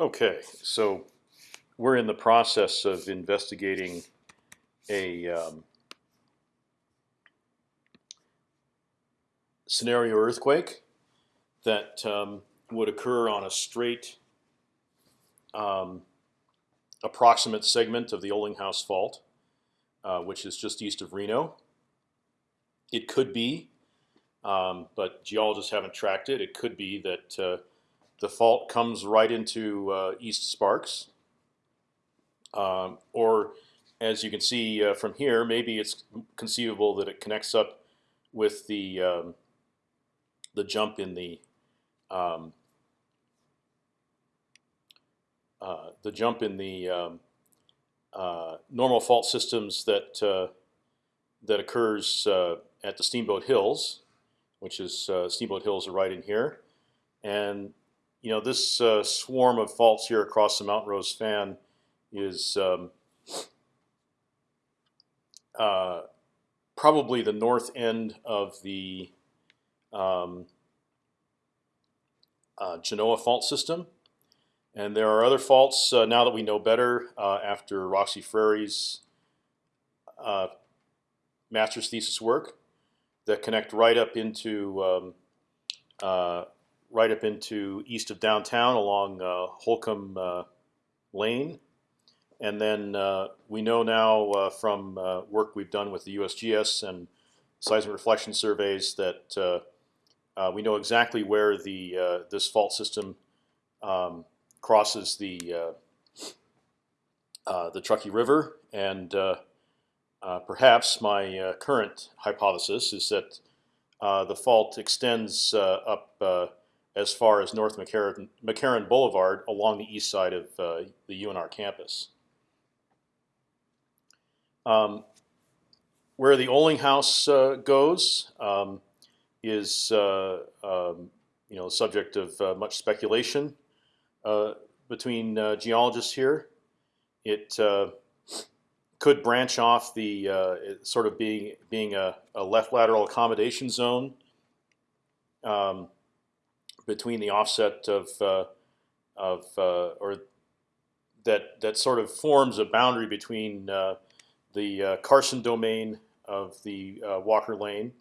Okay, so we're in the process of investigating a um, scenario earthquake that um, would occur on a straight um, approximate segment of the Olinghouse Fault, uh, which is just east of Reno. It could be, um, but geologists haven't tracked it. It could be that uh, the fault comes right into uh, East Sparks, um, or as you can see uh, from here, maybe it's conceivable that it connects up with the um, the jump in the um, uh, the jump in the um, uh, normal fault systems that uh, that occurs uh, at the Steamboat Hills, which is Steamboat Hills are right in here, and you know this uh, swarm of faults here across the Mount Rose fan is um, probably the north end of the um, uh, Genoa fault system. And there are other faults uh, now that we know better uh, after Roxy Frere's uh, master's thesis work that connect right up into um, uh, right up into east of downtown along uh, Holcomb uh, Lane. And then uh, we know now uh, from work we've done with the USGS and seismic reflection surveys that uh, we know exactly where the uh, this fault system um, crosses the uh, the Truckee River, and perhaps my current hypothesis is that the fault extends up as far as North McCarran, McCarran Boulevard along the east side of uh, the UNR campus. Um, where the Olinghouse uh, goes, um, is uh, um, you know subject of uh, much speculation uh, between geologists here. It could branch off the sort of being being a, a, left lateral accommodation zone um, between the offset of of or that that sort of forms a boundary between uh, the uh, Carson domain of the uh, Walker Lane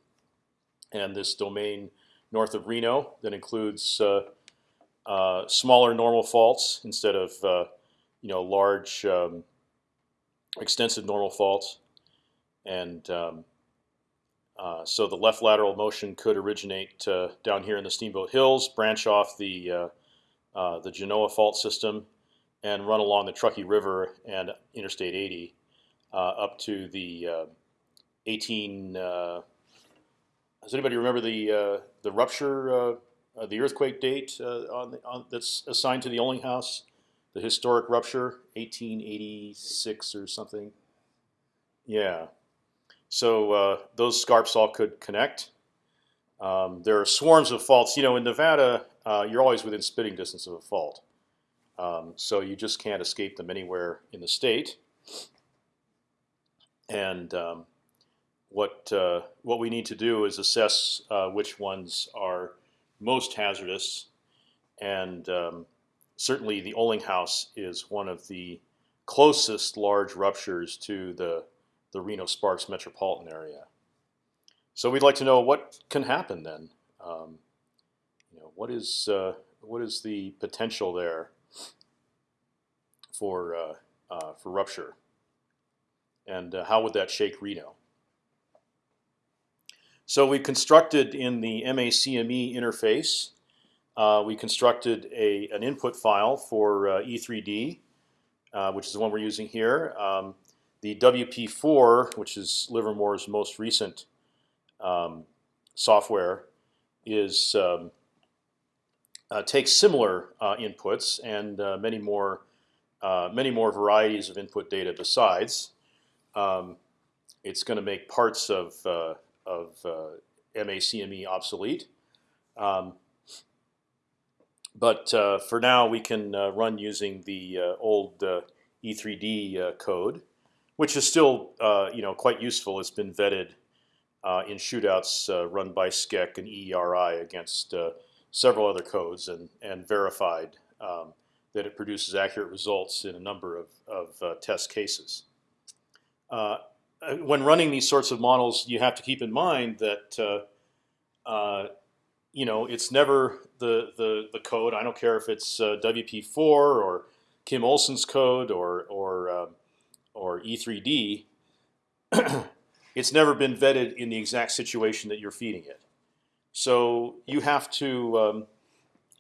and this domain north of Reno that includes uh, uh, smaller normal faults instead of uh, you know large um, extensive normal faults, and um, uh, so the left lateral motion could originate uh, down here in the Steamboat Hills, branch off the uh, the Genoa fault system, and run along the Truckee River and Interstate 80 up to the 18 does anybody remember the uh, the rupture, uh, uh, the earthquake date on, the, on, that's assigned to the Olinghouse? The historic rupture, 1886 or something. Yeah. So those scarps all could connect. Um, there are swarms of faults. You know, in Nevada, uh, you're always within spitting distance of a fault, um, so you just can't escape them anywhere in the state. And um, what uh, what we need to do is assess uh, which ones are most hazardous, and um, certainly the Olinghouse is one of the closest large ruptures to the the Reno Sparks metropolitan area. So we'd like to know what can happen then. Um, you know, what is uh, what is the potential there for uh, uh, for rupture, and uh, how would that shake Reno? So we constructed in the MACME interface, uh, we constructed a, an input file for uh, E3D, uh, which is the one we're using here. Um, the WP4, which is Livermore's most recent um, software, is um, uh, takes similar uh, inputs and uh, many more many more varieties of input data besides. Um, it's going to make parts of of uh, MACME obsolete. Um, but uh, for now, we can uh, run using the uh, old uh, E3D uh, code, which is still you know quite useful. It's been vetted in shootouts run by SCEC and EERI against several other codes and and verified um, that it produces accurate results in a number of, of uh, test cases. Uh, uh, when running these sorts of models, you have to keep in mind that uh, uh, you know it's never the, the the code. I don't care if it's uh, WP4 or Kim Olsen's code or or um, or E3D. it's never been vetted in the exact situation that you're feeding it. So you have to um,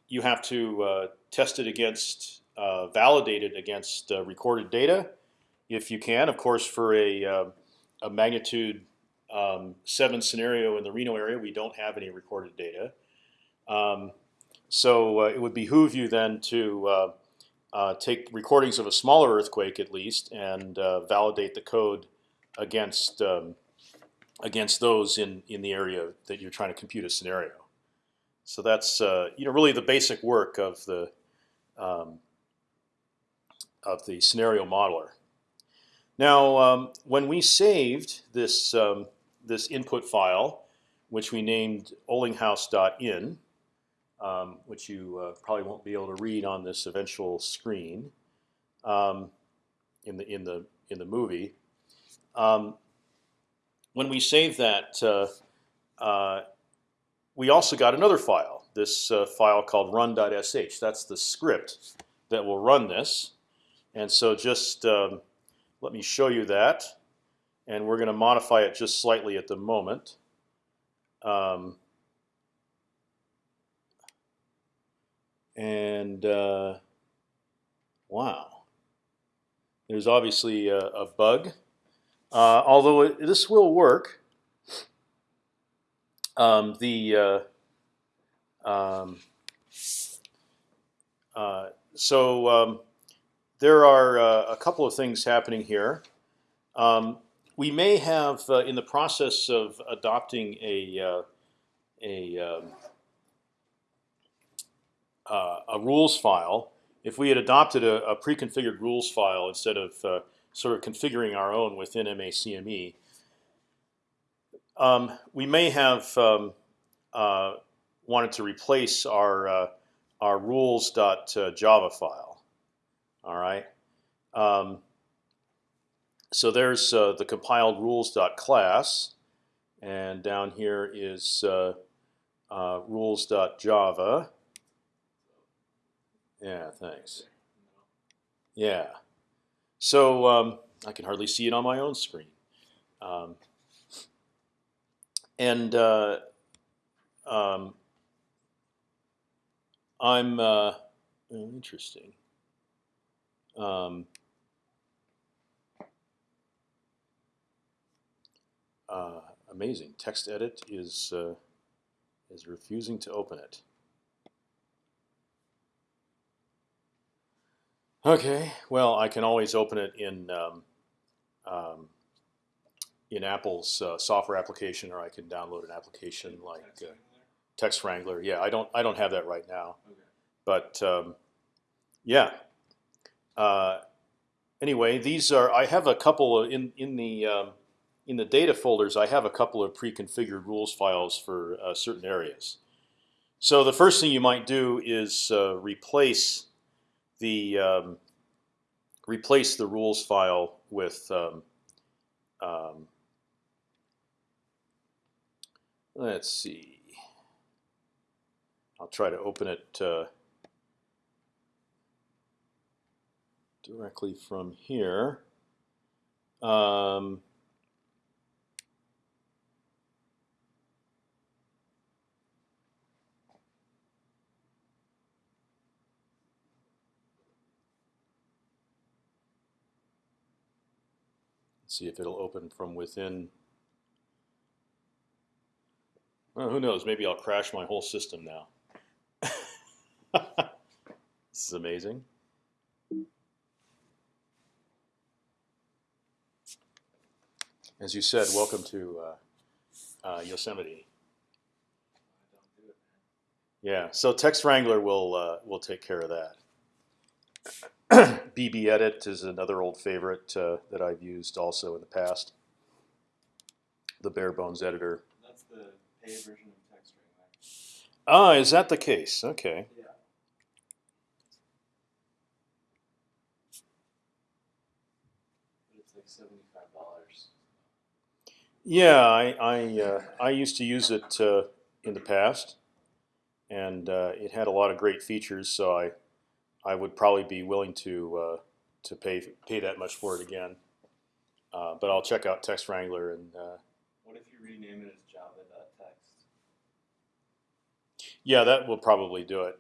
you have to uh, test it against uh, validate it against recorded data, if you can. Of course, for a um, a magnitude um, seven scenario in the Reno area, we don't have any recorded data. Um, so uh, it would behoove you then to uh, take recordings of a smaller earthquake at least and uh, validate the code against um, against those in in the area that you're trying to compute a scenario. So that's uh, you know really the basic work of the um, of the scenario modeler. Now, um, when we saved this um, this input file, which we named ollinghouse.in, um, which you uh, probably won't be able to read on this eventual screen um, in the in the in the movie. Um, when we saved that, uh, uh, we also got another file. This uh, file called run.sh. That's the script that will run this. And so just um, let me show you that, and we're going to modify it just slightly at the moment. Um, and uh, wow, there's obviously a, a bug. Uh, although it, this will work, um, the uh, um, uh so um, there are uh, a couple of things happening here. Um, we may have, uh, in the process of adopting a uh, a um, uh, a rules file, if we had adopted a, a pre-configured rules file instead of uh, sort of configuring our own within MACME, um, we may have um, uh, wanted to replace our our rules.java file. All right. Um, so there's uh, the compiled rules.class, and down here is uh, uh, rules.java. Yeah, thanks. Yeah. So um, I can hardly see it on my own screen. Um, and uh, um, I'm uh, oh, interesting. Um, uh, amazing. Text edit is uh, is refusing to open it. Okay, well, I can always open it in um, um, in Apple's uh, software application, or I can download an application like uh, Text Wrangler. Yeah, I don't I don't have that right now, okay. but um, yeah, uh, anyway, these are I have a couple of, in in the um, in the data folders. I have a couple of pre-configured rules files for uh, certain areas. So the first thing you might do is uh, replace the um, replace the rules file with um, um, let's see. I'll try to open it. Uh, directly from here. Um, see if it'll open from within. Well, who knows? Maybe I'll crash my whole system now. this is amazing. as you said, welcome to uh, uh, Yosemite. Yeah, so Text Wrangler will uh, will take care of that. BB edit is another old favorite uh, that I've used also in the past. The bare bones editor. That's the paid version of. Right? Ah, is that the case? Okay. Yeah. It's like seventy-five dollars. Yeah, I I, uh, I used to use it uh, in the past, and uh, it had a lot of great features, so I I would probably be willing to uh, to pay pay that much for it again. Uh, but I'll check out Text Wrangler and uh, What if you rename it as java.text? yeah, that will probably do it.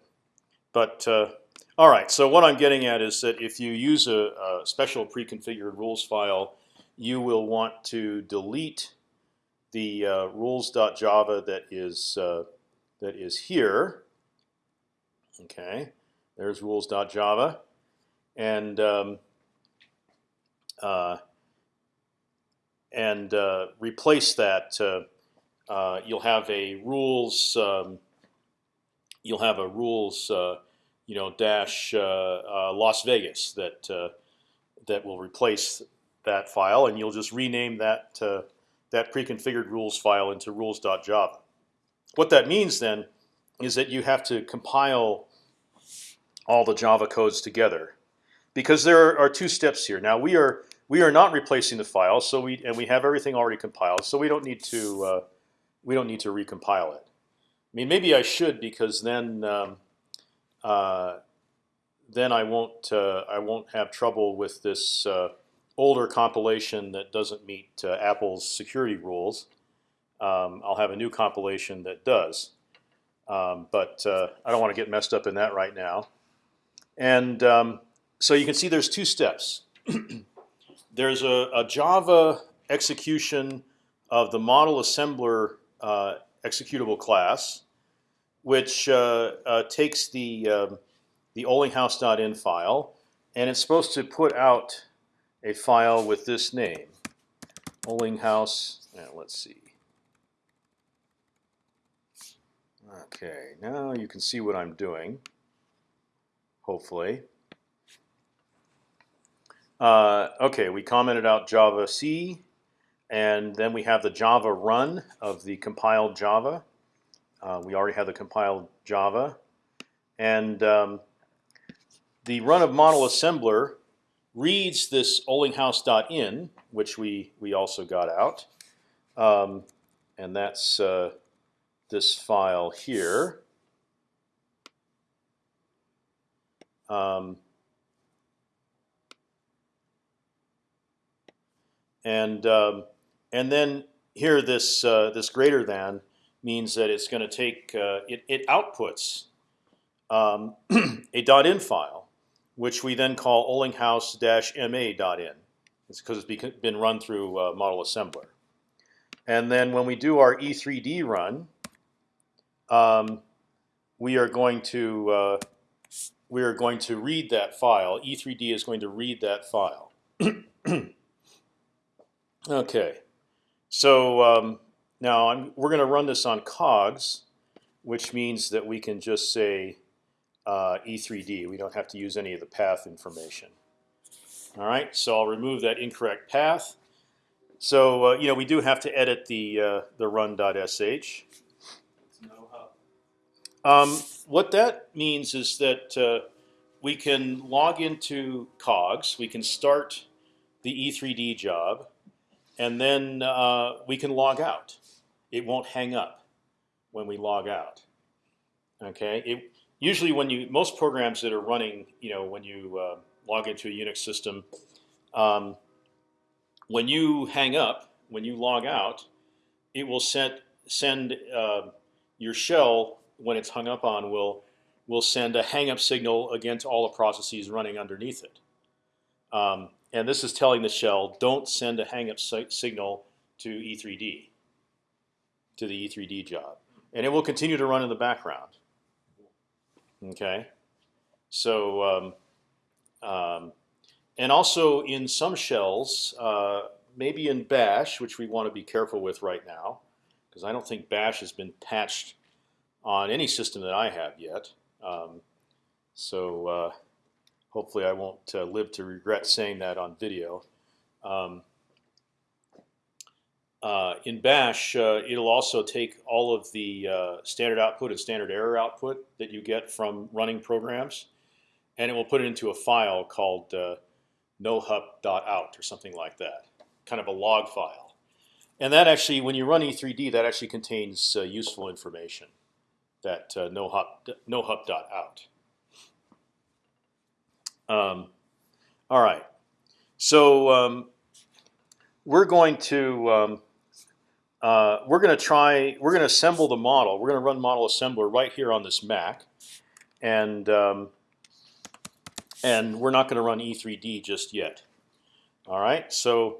But uh, all right, so what I'm getting at is that if you use a, a special pre-configured rules file, you will want to delete the uh, rules.java that is uh, that is here. Okay, there's rules.java, and um, uh, and uh, replace that. Uh, uh, you'll have a rules. Um, you'll have a rules. Uh, you know, dash uh, Las Vegas that that will replace that file, and you'll just rename that that pre-configured rules file into rules.java. What that means then is that you have to compile all the Java codes together, because there are two steps here. Now we are we are not replacing the file, so we and we have everything already compiled, so we don't need to uh, we don't need to recompile it. I mean, maybe I should because then um, uh, then I won't uh, I won't have trouble with this uh, older compilation that doesn't meet uh, Apple's security rules. Um, I'll have a new compilation that does, um, but uh, I don't want to get messed up in that right now. And um, so you can see there's two steps. there's a, a, Java execution of the model assembler uh, executable class, which uh, uh, takes the um, the Ollinghouse.in file, and it's supposed to put out a file with this name, Ollinghouse. let's see. Okay, now you can see what I'm doing. Hopefully. Uh, okay, we commented out Java C, and then we have the Java run of the compiled Java. Uh, we already have the compiled Java, and um, the run of model assembler reads this Ollinghouse.in, which we we also got out, um, and that's uh, this file here. Um, and um, and then here this uh, this greater than means that it's going to take uh, it, it outputs um, a .in file, which we then call Ollinghouse-ma.in. It's because it's been run through uh, model assembler. And then when we do our E3D run, um, we are going to uh, we are going to read that file. E3D is going to read that file. okay, so um, now I'm, we're going to run this on cogs, which means that we can just say uh, E3D. We don't have to use any of the path information. All right, so I'll remove that incorrect path. So uh, you know we do have to edit the uh, the run.sh. Um, what that means is that uh, we can log into cogs. We can start the E3D job, and then uh, we can log out it won't hang up when we log out. Okay. It, usually, when you most programs that are running, you know, when you uh, log into a Unix system, um, when you hang up, when you log out, it will send send uh, your shell when it's hung up on will will send a hang up signal again to all the processes running underneath it. Um, and this is telling the shell don't send a hang up si signal to E3D to the E3D job, and it will continue to run in the background. Okay, so um, um, and also in some shells, uh, maybe in Bash, which we want to be careful with right now, because I don't think Bash has been patched on any system that I have yet. Um, so uh, hopefully, I won't uh, live to regret saying that on video. Um, uh, in Bash, uh, it'll also take all of the uh, standard output and standard error output that you get from running programs, and it will put it into a file called uh, nohup.out or something like that, kind of a log file. And that actually, when you run E3D, that actually contains useful information. That uh, nohup nohup.out. Um, all right, so um, we're going to um, uh, we're going to try we're going to assemble the model. We're going to run model assembler right here on this Mac, and um, and we're not going to run E3D just yet. All right, so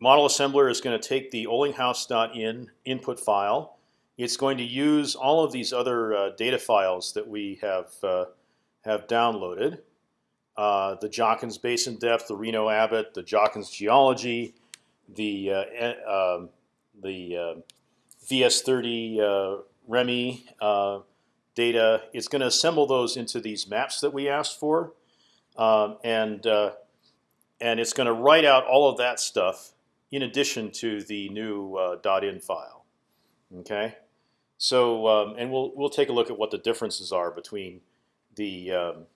model assembler is going to take the Ollinghouse.in input file. It's going to use all of these other uh, data files that we have uh, have downloaded. Uh, the Jockins basin depth, the Reno Abbott, the Jockins geology, the uh, um, the uh, VS30 uh, REMI data. It's going to assemble those into these maps that we asked for, um, and and it's going to write out all of that stuff in addition to the new .in file. Okay, so um, and we'll we'll take a look at what the differences are between the um,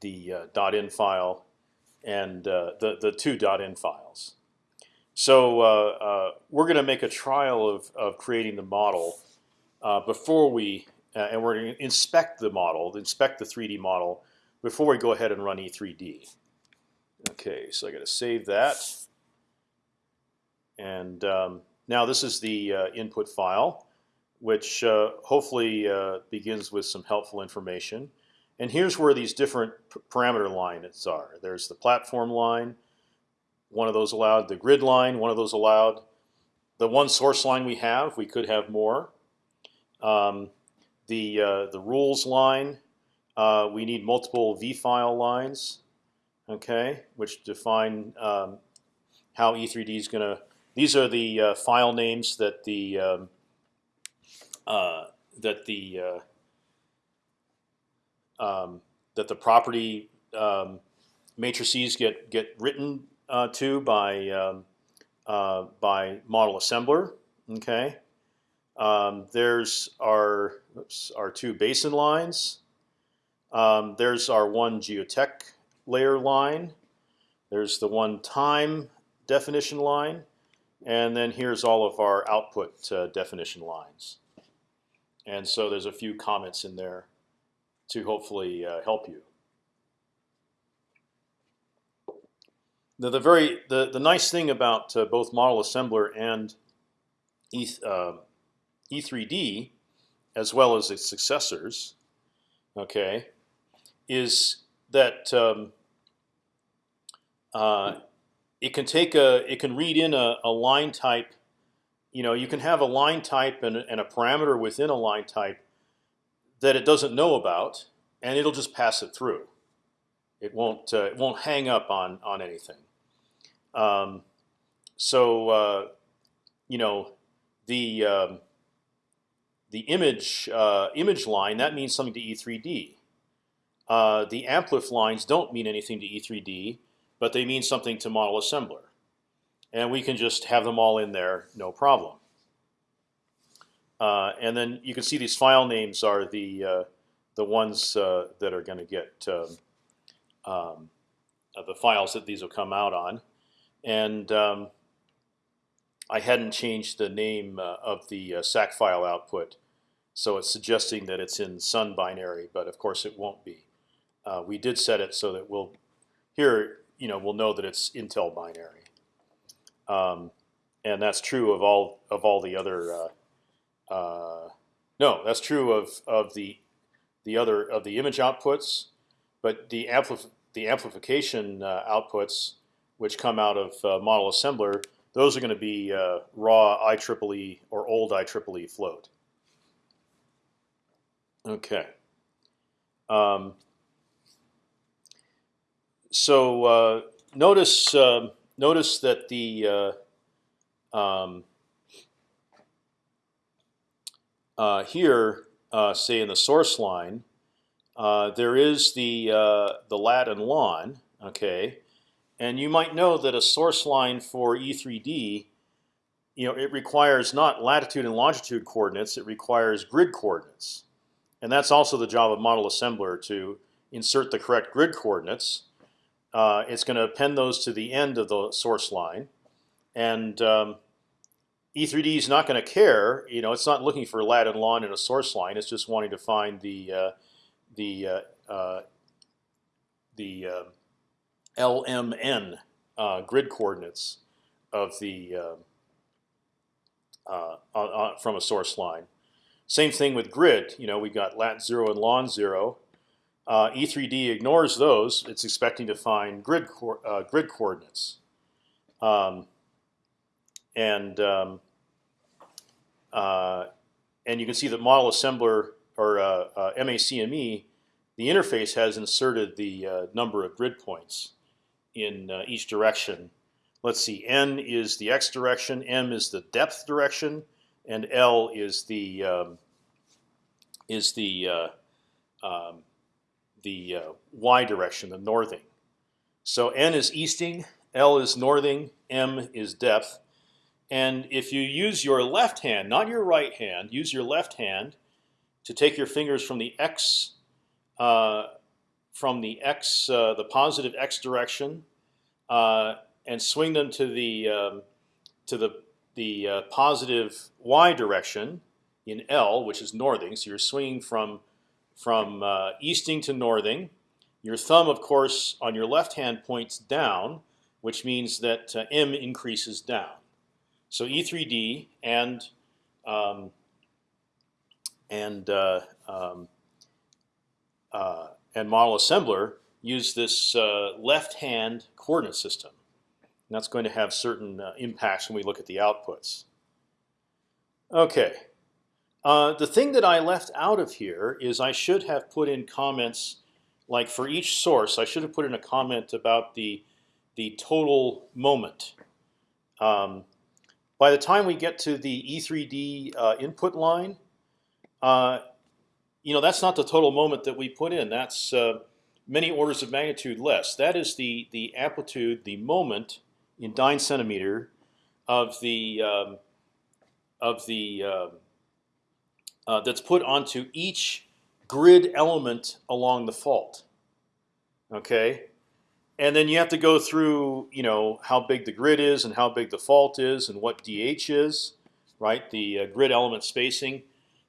the uh, .in file and uh, the the two .in files. So uh, uh we're going to make a trial of of creating the model uh, before we uh, and we're going to inspect the model, inspect the 3D model before we go ahead and run E3D. Okay, so I got to save that, and um, now this is the input file, which hopefully begins with some helpful information. And here's where these different parameter lines are. There's the platform line, one of those allowed. The grid line, one of those allowed. The one source line we have, we could have more. Um, the uh, the rules line, uh, we need multiple v file lines, okay, which define um, how E3D is going to. These are the uh, file names that the um, uh, that the uh, um, that the property um, matrices get get written uh, to by um, uh, by model assembler. Okay, um, there's our oops, our two basin lines. Um, there's our one geotech layer line. There's the one time definition line, and then here's all of our output uh, definition lines. And so there's a few comments in there to hopefully uh, help you. The, the very the, the nice thing about uh, both model assembler and E, uh, E3D, as well as its successors, okay, is that um, uh, it can take a it can read in a, a, line type. You know, you can have a line type and, and a parameter within a line type that it doesn't know about, and it'll just pass it through. It won't uh, it won't hang up on on anything. Um, so uh, you know the um, the image uh, image line that means something to E3D. Uh, the amplif lines don't mean anything to E3D, but they mean something to model assembler, and we can just have them all in there, no problem. Uh, and then you can see these file names are the uh, the ones uh, that are going to get um, um, uh, the files that these will come out on. And um, I hadn't changed the name uh, of the SAC file output, so it's suggesting that it's in Sun binary, but of course it won't be. we did set it so that we'll here you know we'll know that it's Intel binary, um, and that's true of all of all the other uh, no, that's true of of the the other of the image outputs, but the amplif the amplification uh, outputs, which come out of uh, model assembler, those are going to be uh, raw IEEE or old IEEE float. Okay. Um, so uh, notice um, notice that the uh, um, uh, here, uh, say in the source line, uh, there is the uh, the lat and lon, okay, and you might know that a source line for E3D, you know, it requires not latitude and longitude coordinates; it requires grid coordinates, and that's also the job of model assembler to insert the correct grid coordinates. Uh, it's going to append those to the end of the source line, and um, E3D is not going to care. You know, it's not looking for lat and lon in a source line. It's just wanting to find the uh, the uh, uh, the uh, LMN uh, grid coordinates of the on, from a source line. Same thing with grid. You know, we got lat zero and lon zero. Uh, E3D ignores those. It's expecting to find grid co uh, grid coordinates, um, and um, uh, and you can see that model assembler or uh, MACME, the interface has inserted the uh, number of grid points in uh, each direction. Let's see, n is the x direction, m is the depth direction, and L is the um, is the uh, um, the uh, y direction, the northing. So n is easting, L is northing, m is depth. And if you use your left hand, not your right hand, use your left hand to take your fingers from the x uh, from the x uh, the positive x direction uh, and swing them to the um, to the the uh, positive y direction in L, which is northing. So you're swinging from from uh, easting to northing. Your thumb, of course, on your left hand points down, which means that uh, m increases down. So E3D and um, and uh, um, uh, and model assembler use this uh, left-hand coordinate system. And that's going to have certain uh, impacts when we look at the outputs. Okay, uh, the thing that I left out of here is I should have put in comments, like for each source, I should have put in a comment about the the total moment. Um, by the time we get to the E3D uh, input line, uh, you know that's not the total moment that we put in. That's uh, many orders of magnitude less. That is the the amplitude, the moment in dyne centimeter of the um, of the uh, that's put onto each grid element along the fault. Okay, and then you have to go through, you know, how big the grid is and how big the fault is and what DH is, right? The uh, grid element spacing.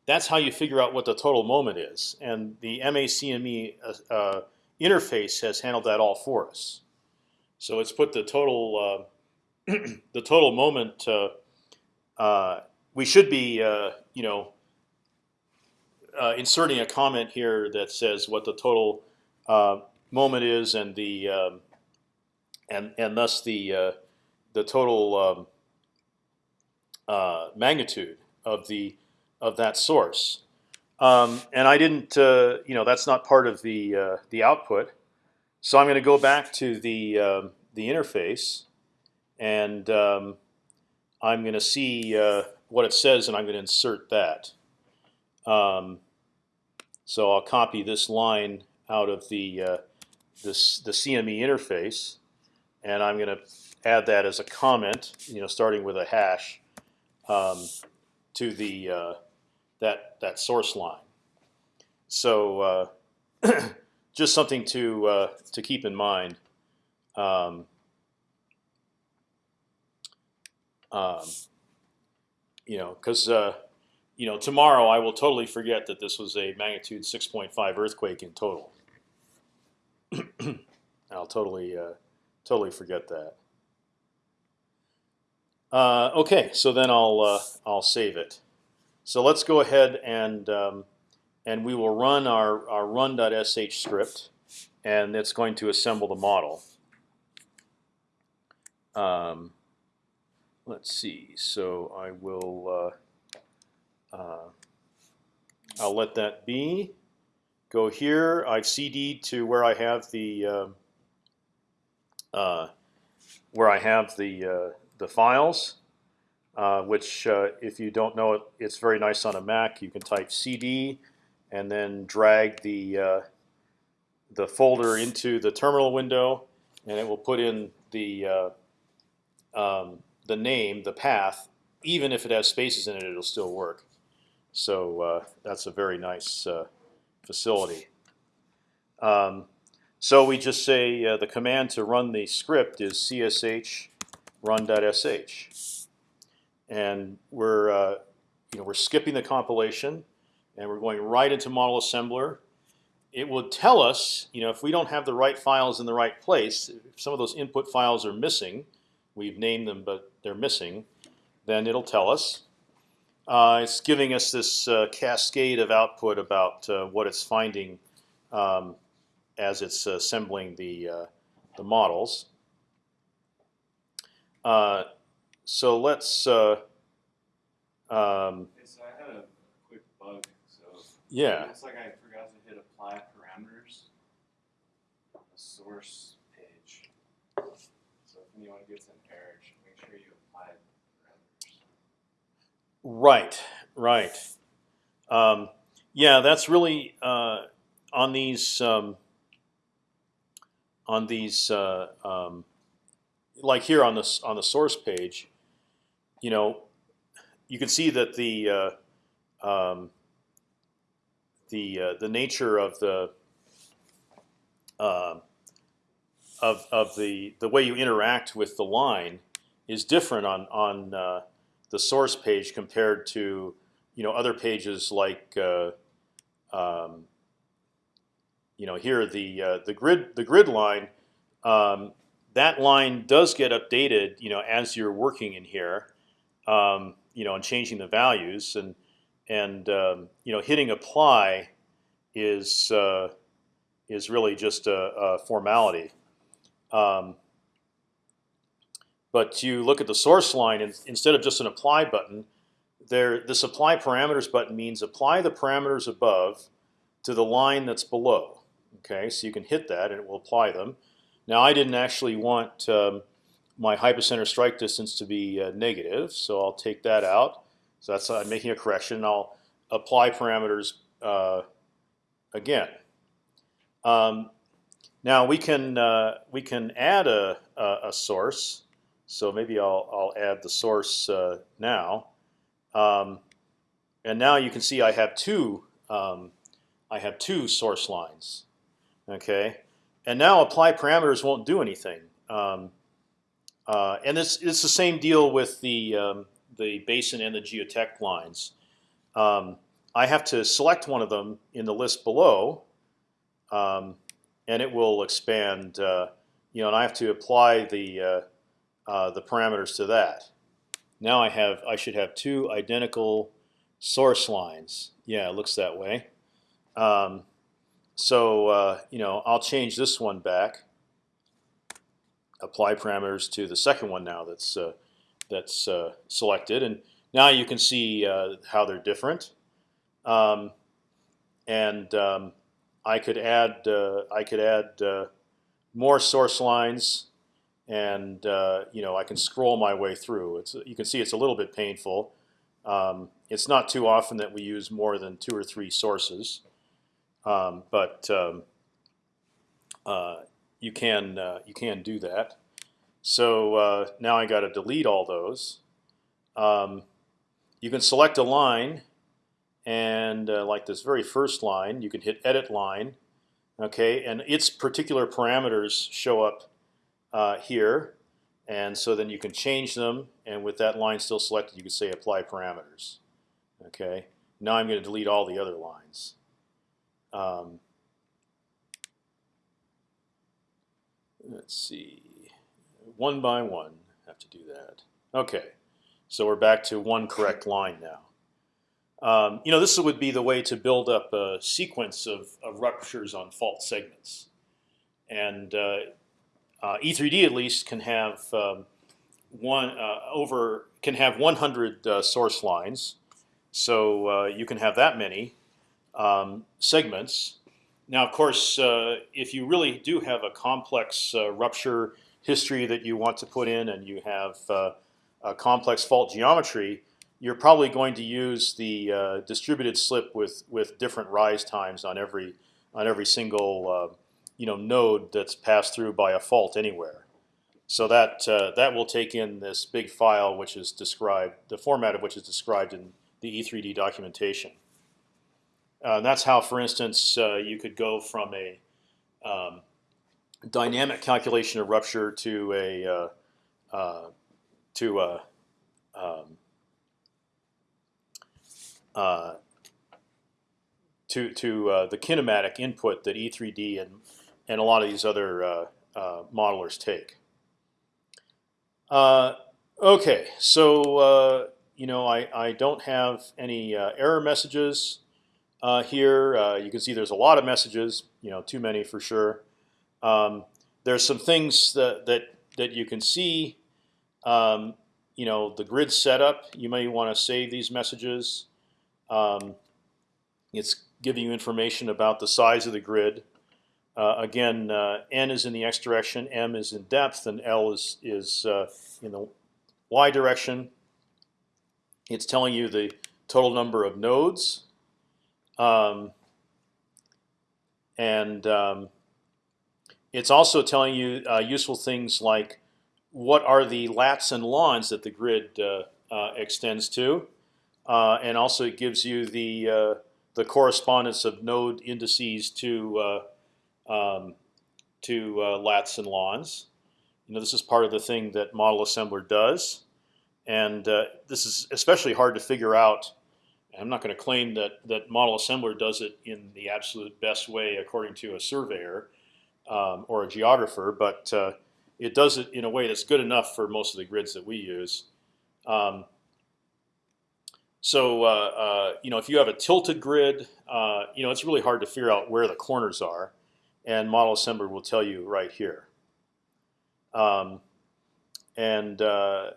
That's how you figure out what the total moment is. And the MACME uh, uh, interface has handled that all for us. So it's put the total uh, the total moment. Uh, uh, we should be, you know, inserting a comment here that says what the total moment is and the um, and and thus the uh, the total um, uh, magnitude of the of that source. Um, and I didn't, uh, you know, that's not part of the uh, the output. So I'm going to go back to the um, the interface, and um, I'm going to see uh, what it says, and I'm going to insert that. Um, so I'll copy this line out of the uh, this the CME interface, and I'm going to add that as a comment, you know, starting with a hash um, to the uh, that that source line. So uh, just something to uh, to keep in mind. Um, um, you know, because uh, you know tomorrow I will totally forget that this was a magnitude 6.5 earthquake in total. I'll totally uh, totally forget that. Uh, okay, so then I'll uh, I'll save it. So let's go ahead and um, and we will run our our run.sh script, and it's going to assemble the model. Um, let's see. So I will. Uh, I'll let that be go here. I've CD'd to where I have the uh, uh, where I have the uh, the files, uh, which if you don't know it, it's very nice on a Mac. You can type CD and then drag the the folder into the terminal window, and it will put in the um, the name, the path. Even if it has spaces in it, it'll still work. So that's a very nice facility. Um, So we just say uh, the command to run the script is csh run.sh, and we're uh, you know we're skipping the compilation, and we're going right into model assembler. It will tell us, you know, if we don't have the right files in the right place, if some of those input files are missing, we've named them but they're missing, then it'll tell us. Uh, it's giving us this uh, cascade of output about uh, what it's finding um, as it's assembling the uh, the models. Uh, so let's. Uh, um, Okay, so I had a quick bug, so. yeah. It looks like I forgot to hit apply parameters the source page. So if anyone gets an error, just make sure you apply parameters. Right, right. Um, yeah, that's really uh, on these um, on these uh, um, like here on this on the source page. You know, you can see that the uh, um, the uh, the nature of the uh, of of the the way you interact with the line is different on on uh, the source page compared to you know other pages like uh, um, you know here the uh, the grid the grid line um, that line does get updated you know as you're working in here um, you know and changing the values and and um, you know hitting apply is uh, is really just a, a formality. But you look at the source line, and instead of just an apply button, there this apply parameters button means apply the parameters above to the line that's below. Okay, so you can hit that and it will apply them. Now I didn't actually want um, my hypocenter strike distance to be uh, negative, so I'll take that out. So that's I'm making a correction. I'll apply parameters uh, again. Um, now we can uh, we can add a, a, a source. So maybe I'll I'll add the source uh, now, um, and now you can see I have two um, I have two source lines. Okay, and now apply parameters won't do anything. Um, uh, and it's it's the same deal with the um, the basin and the geotech lines. Um, I have to select one of them in the list below, um, and it will expand. Uh, you know, and I have to apply the uh, the parameters to that. Now I have I should have two identical source lines. Yeah, it looks that way. Um, so uh, you know, I'll change this one back. Apply parameters to the second one now that's uh, that's uh, selected, and now you can see uh, how they're different. Um, and um, I could add I could add more source lines, and uh, you know I can scroll my way through. It's you can see it's a little bit painful. Um, it's not too often that we use more than two or three sources, um, but um, uh, you can uh, you can do that. So uh, now I got to delete all those. Um, you can select a line, and uh, like this very first line, you can hit Edit Line, okay, and its particular parameters show up uh, here, and so then you can change them, and with that line still selected, you can say Apply Parameters. Okay. Now I'm going to delete all the other lines. Um, let's see, one by one, have to do that. Okay, so we're back to one correct line now. Um, you know, this would be the way to build up a sequence of, of ruptures on fault segments, and uh, uh, E3D at least can have um, one uh, over can have 100 uh, source lines, so uh, you can have that many um, segments. Now, of course, uh, if you really do have a complex uh, rupture history that you want to put in, and you have a complex fault geometry, you're probably going to use the distributed slip with with different rise times on every on every single you know node that's passed through by a fault anywhere. So that uh, that will take in this big file, which is described, the format of which is described in the E3D documentation. Uh, and that's how, for instance, uh, you could go from a um, dynamic calculation of rupture to a uh, uh, to a um, uh, to to uh, the kinematic input that E3D and and a lot of these other uh, uh, modelers take. Uh, okay, so you know I I don't have any error messages here. You can see there's a lot of messages. You know, too many for sure. Um, there's some things that that that you can see. Um, you know, the grid setup. You may want to save these messages. Um, it's giving you information about the size of the grid. Uh, again, uh, n is in the x direction, m is in depth, and l is is uh, in the y direction. It's telling you the total number of nodes, um, and um, it's also telling you uh, useful things like what are the lats and lons that the grid uh, uh, extends to, and also it gives you the the correspondence of node indices to um, to uh, lats and lons. You know, this is part of the thing that Model Assembler does, and uh, this is especially hard to figure out. I'm not going to claim that that Model Assembler does it in the absolute best way according to a surveyor um, or a geographer, but uh, it does it in a way that's good enough for most of the grids that we use. Um, so uh, uh, you know, if you have a tilted grid, uh, you know it's really hard to figure out where the corners are, and Model Assembler will tell you right here. Um, and uh,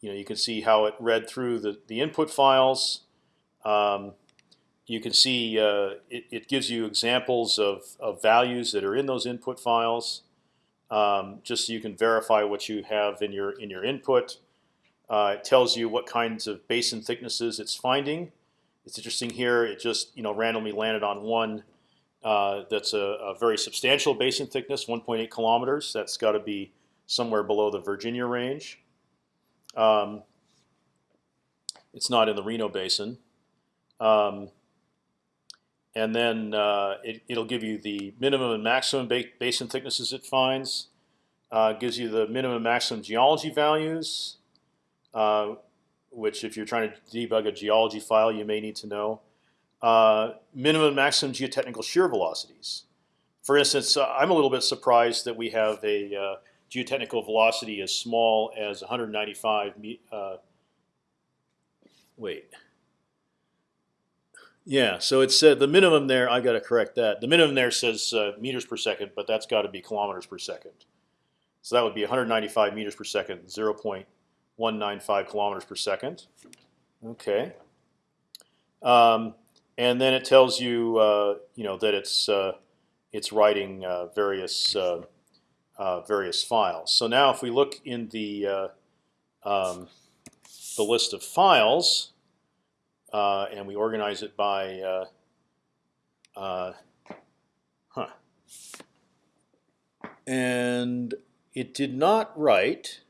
you know you can see how it read through the the input files. Um, you can see uh, it, it, gives you examples of, of values that are in those input files, um, just so you can verify what you have in your in your input. Uh, it tells you what kinds of basin thicknesses it's finding. It's interesting here. It just you know randomly landed on one that's a, a, very substantial basin thickness, 1.8 kilometers. That's got to be somewhere below the Virginia range. Um, it's not in the Reno Basin. Um, and then uh, it, will give you the minimum and maximum ba basin thicknesses it finds. Uh, gives you the minimum and maximum geology values. Uh, which if you're trying to debug a geology file, you may need to know. Uh, minimum maximum geotechnical shear velocities. For instance, uh, I'm a little bit surprised that we have a uh, geotechnical velocity as small as 195. Uh, wait. Yeah, so it said the minimum there. I got to correct that. The minimum there says meters per second, but that's got to be kilometers per second. So that would be 195 meters per second, 0. 195 kilometers per second. Okay. Um, and then it tells you, uh, you know, that it's uh, it's writing uh, various uh, uh, various files. So now, if we look in the uh, um, the list of files, and we organize it by, huh, and it did not write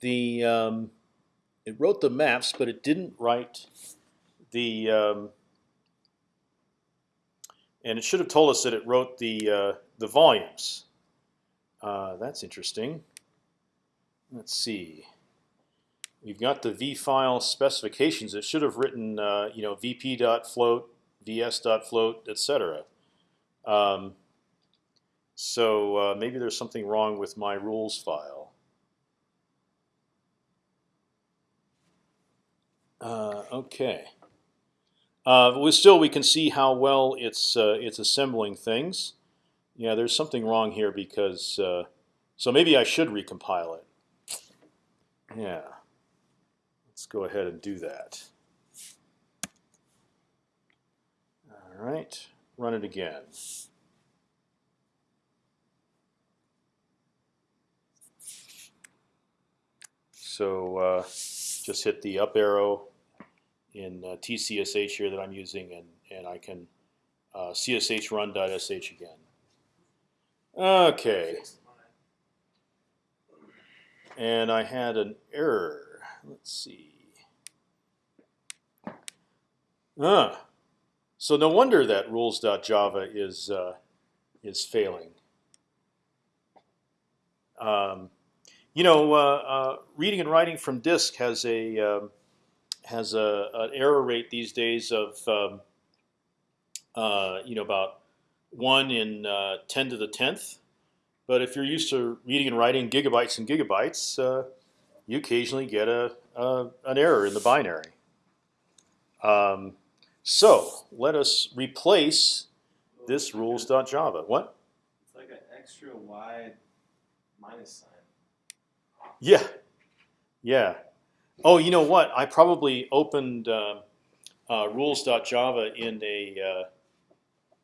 the um, it wrote the maps, but it didn't write the um, and it should have told us that it wrote the uh, the volumes. Uh, that's interesting. Let's see. We've got the v file specifications. It should have written uh, you know vp.float, vs.float, etc. Um, so uh, maybe there's something wrong with my rules file. Uh, okay. Uh, still we can see how well it's uh, it's assembling things. Yeah, there's something wrong here because uh, so maybe I should recompile it. Yeah, let's go ahead and do that. All right, run it again. So uh, just hit the up arrow in uh, TCSH here that I'm using, and and I can uh, CSH run.sh again. Okay. And I had an error. Let's see. Ah, so no wonder that rules.java is uh, is failing. Um, you know, uh, uh, reading and writing from disk has a um, has a, an error rate these days of um, uh, you know about one in uh, ten to the tenth. But if you're used to reading and writing gigabytes and gigabytes, uh, you occasionally get a, a, an error in the binary. Um, so let us replace this rules.java. What? It's like an extra wide minus sign. Yeah, yeah. Oh, you know what? I probably opened uh, uh, rules.java in a uh,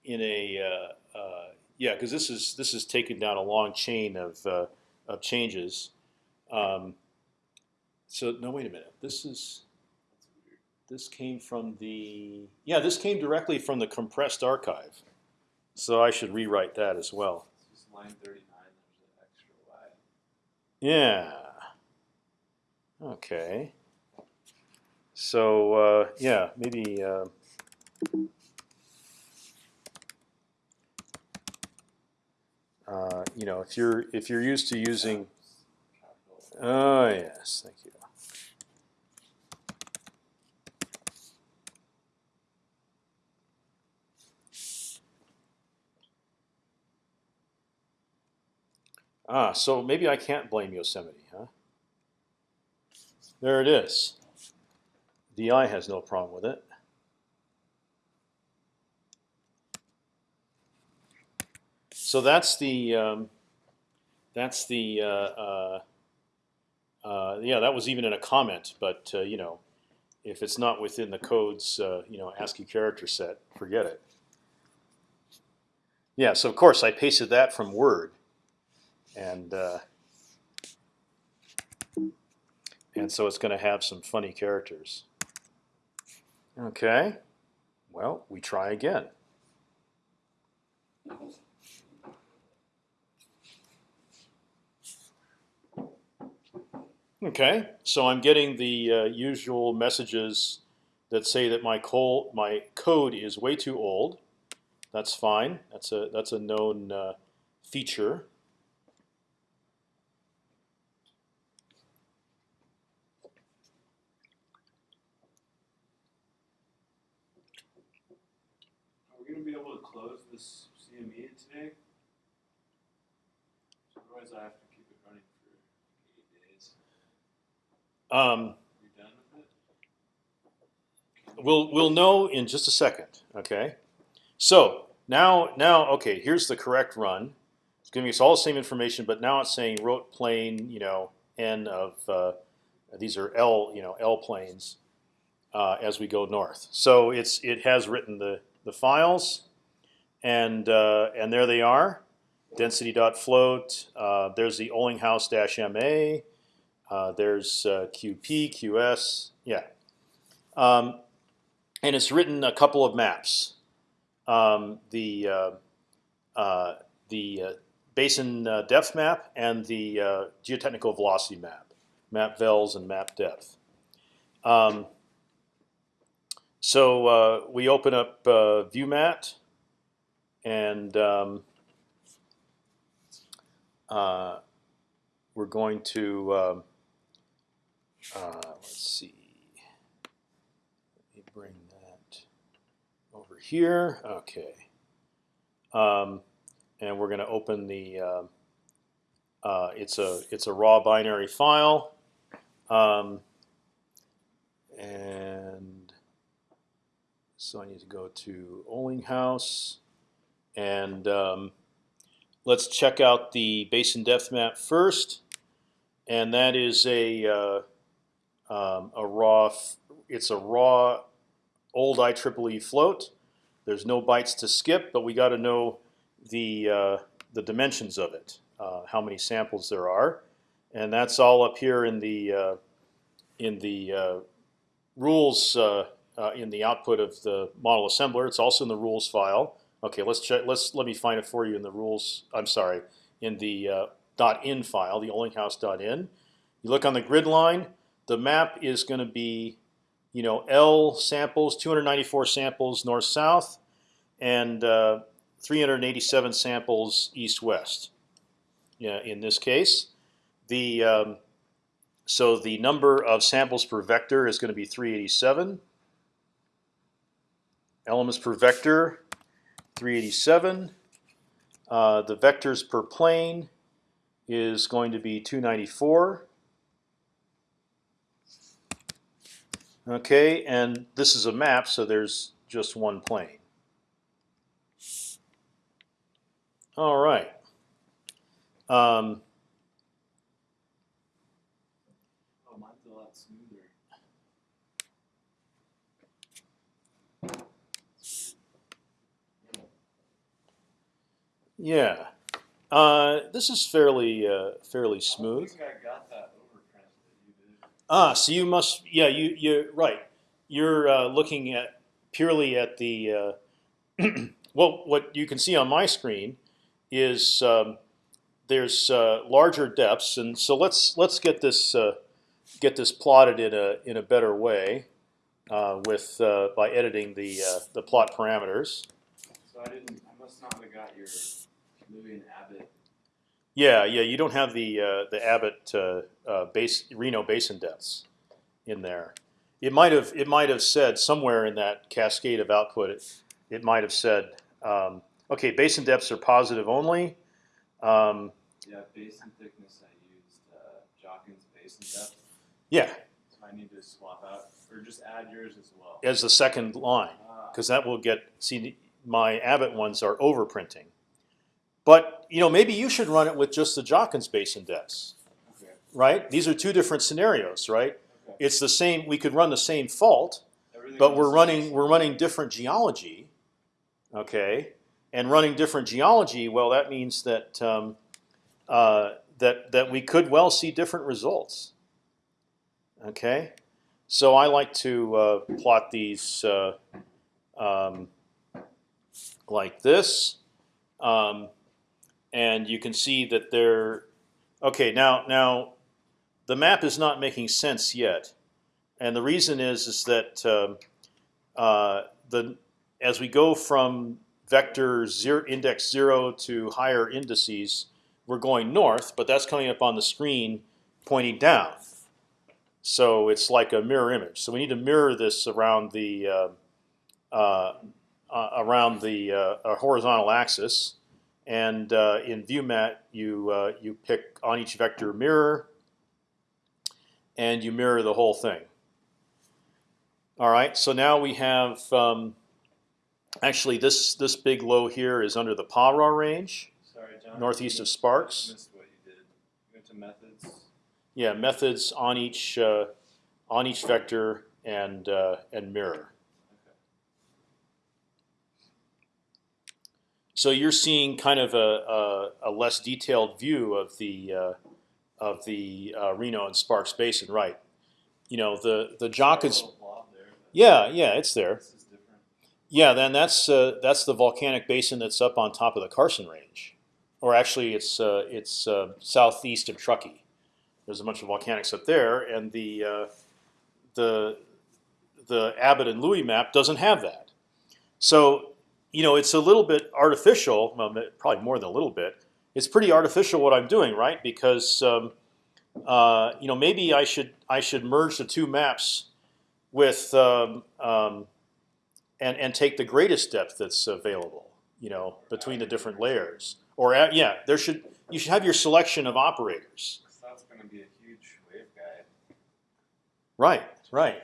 in a uh, uh, yeah, because this is this is taken down a long chain of uh, of changes. Um, so no, wait a minute. This is this came from the yeah, this came directly from the compressed archive. So I should rewrite that as well. It's just line 39. There's an extra wide. Yeah. Okay. So uh, yeah, maybe. Uh, uh, you know, if you're if you're used to using, oh yes, thank you. Ah, so maybe I can't blame Yosemite? There it is. DI has no problem with it. So that's the um, that's the uh, uh, uh, yeah that was even in a comment, but uh, you know if it's not within the code's uh, you know ASCII character set, forget it. Yeah, so of course I pasted that from Word, and uh, and so it's going to have some funny characters. Okay, well we try again. Okay, so I'm getting the uh, usual messages that say that my my code is way too old. That's fine. That's a that's a known uh, feature. Are we gonna be able to close this CME today? Otherwise, I have to keep it running for eight days. Um, we'll we'll know in just a second. Okay, so now now okay. Here's the correct run. It's giving us all the same information, but now it's saying wrote plane. You know, n of uh, these are L you know L planes uh, as we go north. So it's it has written the the files, and uh, and there they are. Density dot float. Uh, there's the Olinghouse dash ma. Uh, there's uh, QP, QS. Yeah. Um, and it's written a couple of maps. Um, the uh, uh, the basin depth map and the geotechnical velocity map, map vels and map depth. Um, so uh, we open up uh, ViewMat, and um, uh, we're going to um, uh, let's see. Let me bring that over here. Okay. Um, and we're going to open the. Uh, uh, it's a it's a raw binary file, um, and so I need to go to Olinghouse, and um, let's check out the basin depth map first, and that is a uh, um, a raw. It's a raw old IEEE float. There's no bytes to skip, but we got to know the uh, the dimensions of it, uh, how many samples there are, and that's all up here in the uh, in the uh, rules uh, uh, in the output of the model assembler. It's also in the rules file. Okay, let's check. Let's let me find it for you in the rules. I'm sorry, in the .in file, the Olinghouse .in. You look on the grid line. The map is going to be, you know, L samples, 294 samples north south, and uh, 387 samples east west. yeah, in this case. The um, so the number of samples per vector is going to be 387. Elements per vector, 387. Uh, the vectors per plane is going to be 294. Okay, and this is a map, so there's just one plane. All right. Um, Oh, mine's a lot smoother. yeah, uh, this is fairly uh, fairly smooth. don't think I got that. Ah, so you must, yeah, you you're right. You're uh, looking at purely at the uh, well, what you can see on my screen is um, there's uh, larger depths, and so let's let's get this uh, get this plotted in a in a better way uh, with uh, by editing the the plot parameters. So I didn't. I must not have got your and Abbott. Yeah, yeah, you don't have the uh, the Abbott uh, uh, base Reno basin depths in there. It might have it might have said somewhere in that cascade of output. It, it might have said, um, okay, basin depths are positive only. Um, Yeah, basin thickness. I used uh, Jachens' basin depth. yeah, So I need to swap out or just add yours as well. as the second line, Ah, because that will get see my Abbott ones are overprinting. But you know maybe you should run it with just the Jachens' basin depths, okay. right? These are two different scenarios, right? Okay. It's the same. We could run the same fault, Everything but we're running we're running different geology, okay, and running different geology. Well, that means that um, uh, that that we could well see different results. Okay, so I like to uh, plot these uh, um, like this, um, and you can see that they're okay. Now now, the map is not making sense yet and the reason is is that um, uh, the as we go from vector zero index zero to higher indices, we're going north, but that's coming up on the screen pointing down. So it's like a mirror image. So we need to mirror this around the uh, uh, uh, around the uh, horizontal axis, and uh, in ViewMat you uh, you pick on each vector mirror, and you mirror the whole thing. All right, so now we have um, actually this this big low here is under the Pah Rah range, Sorry, John. northeast of Sparks. Missed what you did. You went to methods. Yeah, methods on each uh, on each vector and uh, and mirror. So you're seeing kind of a, a, a less detailed view of the uh, of the uh, Reno and Sparks Basin, right? You know the the Jock is a little blob there, but yeah yeah it's there. This is different. Yeah, then that's uh, that's the volcanic basin that's up on top of the Carson Range, or actually it's uh, it's uh, southeast of Truckee. There's a bunch of volcanics up there, and the uh, the the Abbott and Louie map doesn't have that. So you know it's a little bit artificial, well, probably more than a little bit. It's pretty artificial what I'm doing, right? Because um, uh, you know maybe I should I should merge the two maps with um, um, and and take the greatest depth that's available, you know, between the different layers. Or uh, yeah, there should you should have your selection of operators. That's going to be a huge waveguide. Right, right.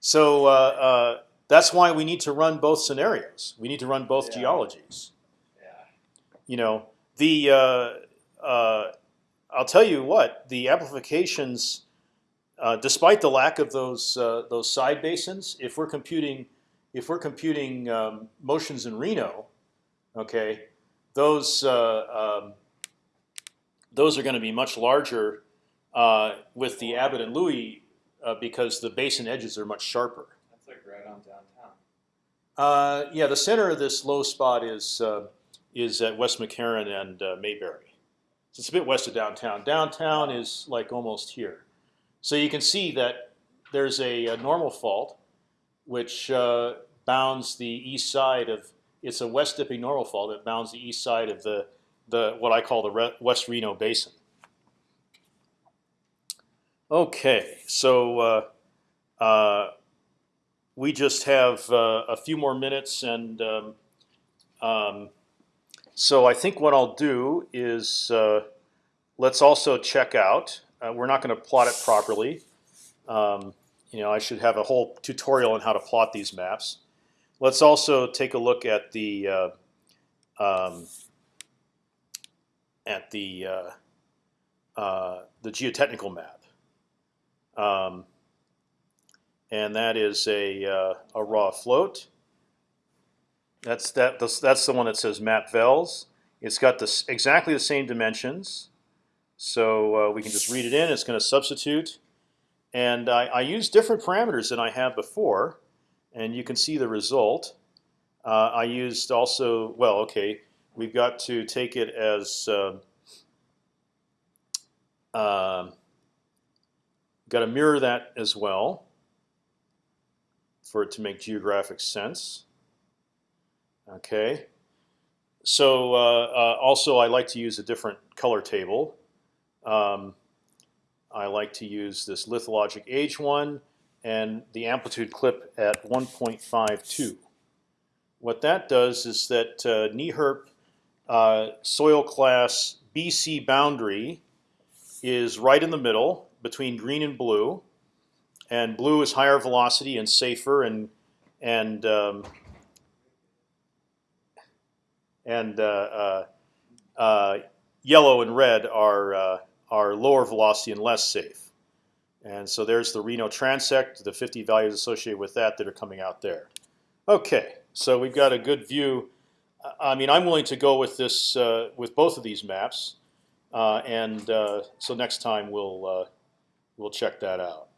So uh, uh, that's why we need to run both scenarios. We need to run both Yeah. geologies. Yeah. You know, the uh, uh, I'll tell you what the amplifications, uh, despite the lack of those uh, those side basins, if we're computing if we're computing um, motions in Reno, okay, those uh, um, those are going to be much larger uh, with the Abbott and Louie uh, because the basin edges are much sharper. Right on downtown. Uh, yeah, the center of this low spot is uh, is at West McCarran and uh, Mayberry. So it's a bit west of downtown. Downtown is like almost here. So you can see that there's a, a normal fault which uh, bounds the east side of. It's a west dipping normal fault that bounds the east side of the the what I call the Re West Reno Basin. Okay, so uh, uh, we just have uh, a few more minutes, and um, um, so I think what I'll do is uh, let's also check out. Uh, we're not going to plot it properly. Um, you know, I should have a whole tutorial on how to plot these maps. Let's also take a look at the uh, um, at the uh, uh, the geotechnical map, um, and that is a uh, a raw float. That's that. That's, the one that says map vels. It's got this exactly the same dimensions, so uh, we can just read it in. It's going to substitute, and I, I use different parameters than I have before, and you can see the result. Uh, I used also well. Okay, we've got to take it as uh, um, got to mirror that as well for it to make geographic sense. Okay. So uh, uh, also, I like to use a different color table. Um, I like to use this lithologic age one and the amplitude clip at 1.52. What that does is that uh, NEHRP uh, soil class BC boundary is right in the middle between green and blue, and blue is higher velocity and safer, and and um, and uh, uh, uh, yellow and red are uh, are lower velocity and less safe. And so there's the Reno transect, the 50 values associated with that that are coming out there. Okay, so we've got a good view. I mean, I'm willing to go with this uh, with both of these maps, uh, and so next time we'll we'll check that out.